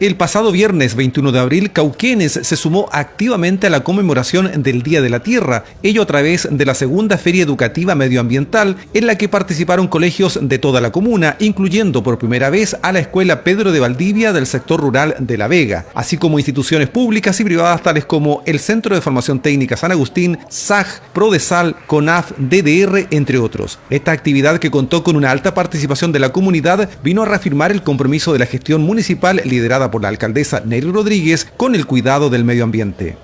El pasado viernes 21 de abril, Cauquenes se sumó activamente a la conmemoración del Día de la Tierra, ello a través de la segunda Feria Educativa Medioambiental, en la que participaron colegios de toda la comuna, incluyendo por primera vez a la Escuela Pedro de Valdivia del sector rural de La Vega, así como instituciones públicas y privadas tales como el Centro de Formación Técnica San Agustín, SAG, Prodesal, CONAF, DDR, entre otros. Esta actividad que contó con una alta participación de la comunidad vino a reafirmar el compromiso de la gestión municipal liderada por la alcaldesa Nery Rodríguez con el cuidado del medio ambiente.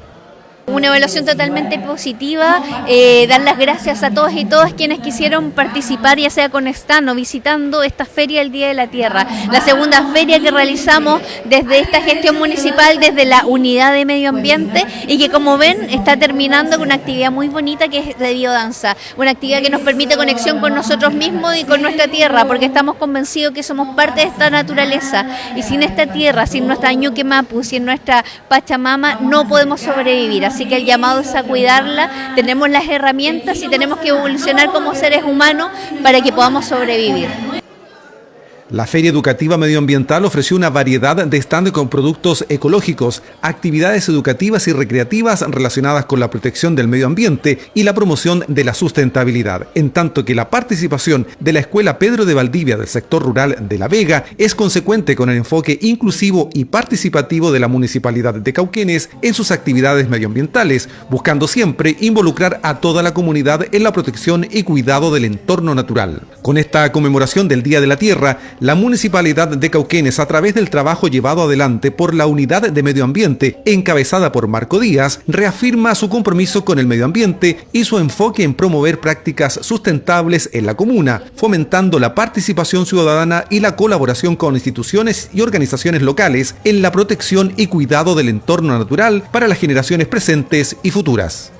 Una evaluación totalmente positiva, eh, dar las gracias a todos y todas quienes quisieron participar, ya sea con stand o visitando esta feria del Día de la Tierra, la segunda feria que realizamos desde esta gestión municipal, desde la unidad de medio ambiente y que como ven está terminando con una actividad muy bonita que es de biodanza, una actividad que nos permite conexión con nosotros mismos y con nuestra tierra, porque estamos convencidos que somos parte de esta naturaleza. Y sin esta tierra, sin nuestra Ñuque Mapu, sin nuestra Pachamama, no podemos sobrevivir. Así que el llamado es a cuidarla, tenemos las herramientas y tenemos que evolucionar como seres humanos para que podamos sobrevivir. La Feria Educativa Medioambiental ofreció una variedad de stand con productos ecológicos, actividades educativas y recreativas relacionadas con la protección del medio ambiente y la promoción de la sustentabilidad, en tanto que la participación de la Escuela Pedro de Valdivia del sector rural de La Vega es consecuente con el enfoque inclusivo y participativo de la Municipalidad de Cauquenes en sus actividades medioambientales, buscando siempre involucrar a toda la comunidad en la protección y cuidado del entorno natural. Con esta conmemoración del Día de la Tierra, la Municipalidad de Cauquenes, a través del trabajo llevado adelante por la Unidad de Medio Ambiente, encabezada por Marco Díaz, reafirma su compromiso con el medio ambiente y su enfoque en promover prácticas sustentables en la comuna, fomentando la participación ciudadana y la colaboración con instituciones y organizaciones locales en la protección y cuidado del entorno natural para las generaciones presentes y futuras.